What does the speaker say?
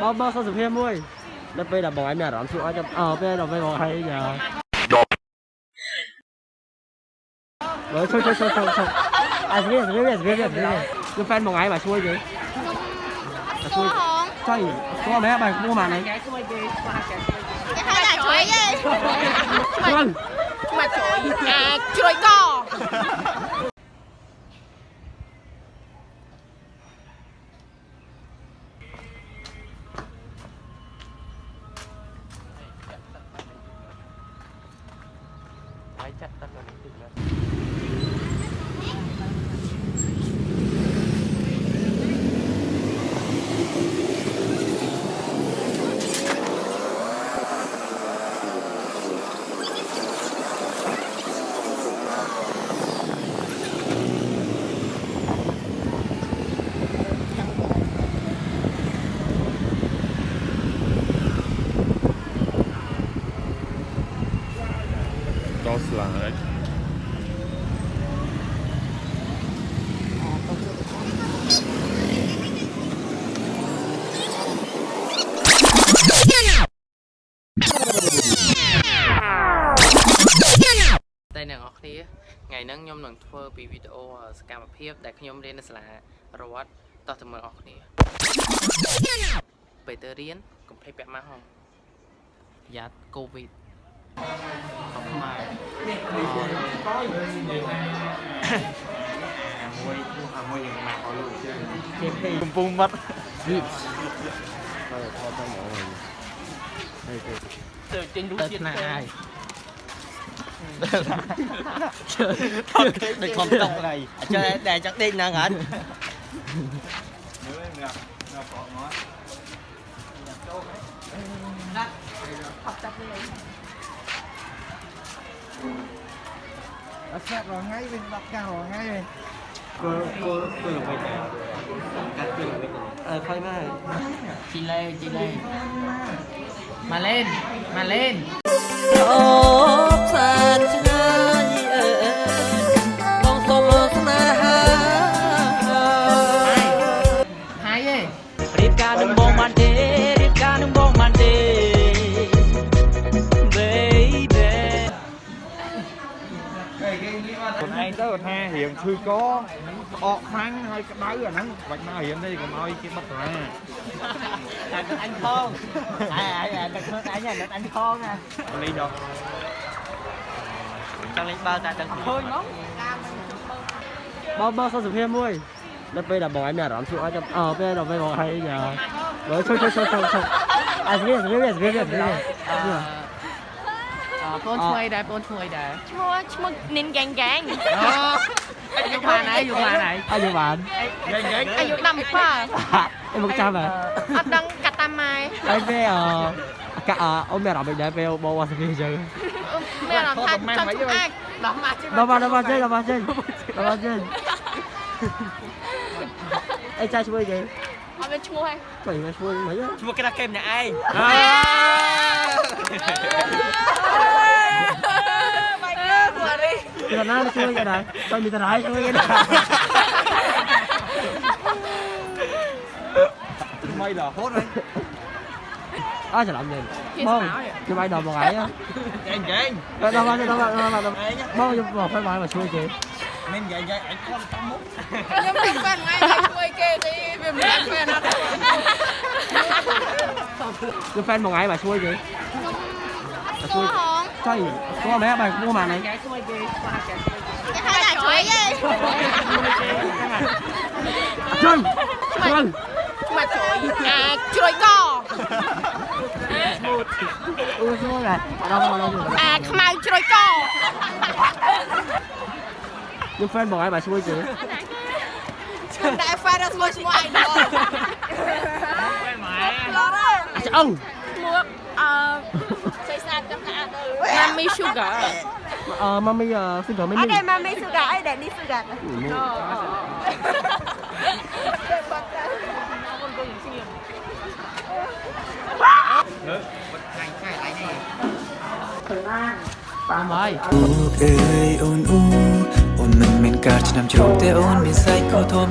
បើបើសុខភាពមួយដល់ពេលដល់បងឯងមានអារម្មណ៍ជួអត់អើពេលដល់ពេលបងឯងយ៉ាបើជួយជួយជួយជួយជួយអាស្រីស្រីស្រីស្រីស្រីគឺហ្វេនបងឯងមកជួយគេ គួរហង ជួយស្គាល់មែនបើគួរមកណៃ គេហៅថាជ្រុយឯង ជួយ មកជ្រុយអាជ្រុយក 中に行ってください。 ដល់ស្លាយតែអ្នកនរគ្នាថ្ងៃហ្នឹងខ្ញុំនឹងធ្វើពីវីដេអូសកម្មភាព ដែលខ្ញុំរៀននៅសាលារដ្ឋតោះទៅមើលអស់គ្នាពេលទៅរៀនកុំភ្លេចពាក់ម៉ាស់ហងប្រយ័ត្នកូវីដ Ờ, mà họ có người ta quay quay những mặt họ luôn chứ cùng phun mất chơi trên đúng diện là ai? Được không tông này. Chơi để chắc đi nè ngẩn ស្ដាប់រាល់ថ្ងៃវិញស្ដាប់កាសរាល់ថ្ងៃវិញគោលគោលគោលល្មិចដែរកាត់គោលល្មិចអើផៃមកជីឡេជីឡេម៉ាឡេនម៉ាឡេនអូផ្សារឆ្ងាយអើបងសុំស្នេហាហើយឯងប្រៀបការនឹងបងបានទេ ខ្លួនឯងទៅគាត់ថារៀងឈឺកក្អកខ្លាំងហើយក្តៅអាហ្នឹងបាច់មករៀនទេកុំឲ្យគេបិទសាលា អាទឹកអញផងអាអាទឹកខ្លួនអញអាទឹកអញផងណា លេងដល់ ចង់លេងបើតែទឹកឃើញហ្មង បើបើសុខភាពមួយដល់ពេលដល់បងឯងមានអារម្មណ៍ជួអត់អើពេលដល់ពេលបងឯងយ៉ាបើជួយជួយជួយជួយជួយអាស្រីស្រីស្រីស្រី ស្រីអឺបងឈ្មោះអីដែរបងឈ្មោះអីដែរឈ្មោះឈ្មោះនិនហ្គេងហ្គេងអូយកបានហើយយកបានហើយអាយុបានអាយុ17អីមកចាំហ៎អត់ដឹងកាត់តាមម៉ែហើយពេលអកាអូនមានអារម្មណ៍ដែរពេលបងវាសពីអញ្ចឹងមានអារម្មណ៍ថាចង់ឆ្អាច់ដល់មកជិះដល់មកដល់មកចេញដល់មកចេញដល់មកចេញអីចាជួយគេអត់មានឈ្មោះទេជួយមកជួយមិនឈ្មោះគេថាគេម្នាក់ឯង nó chưa chui vậy đời tôi bị tao rải chưa vậy đời mày đỏ hốt đấy. Á sẽ làm gì, bông. cho bay đồ một ấy á. Chèn chèn đâu đâu đâu đâu đâu đâu bông giúp một phải bay mà xui chị nên vậy vậy anh con tâm mút. Nhưng mình quen ngay quay kê thì mình quen quen nó đâu fan một ngày mà xui chị không có ចៃស្គាល់ដែរបែរខ្ពស់មកនេះគេហៅតែជួយទេចឹងចឹងមកជួយអាចជួយកអូស្មូតដែរអត់ដល់មកដល់អាចខ្មៅជ្រួយកយើង friend បងឯងបាទឈ្មោះគេឈ្មោះដែរ friend ឈ្មោះឈ្មោះ idol អើអូឈ្មោះអឺ Mami Sugar. Ờ, Mami uh, Sugar mấy Ở đây Mami Sugar, ở đây đi Sugar. Tạm ơi ồn ồn mình cả chỉ nằm chụp tê ồn mình say cô thôi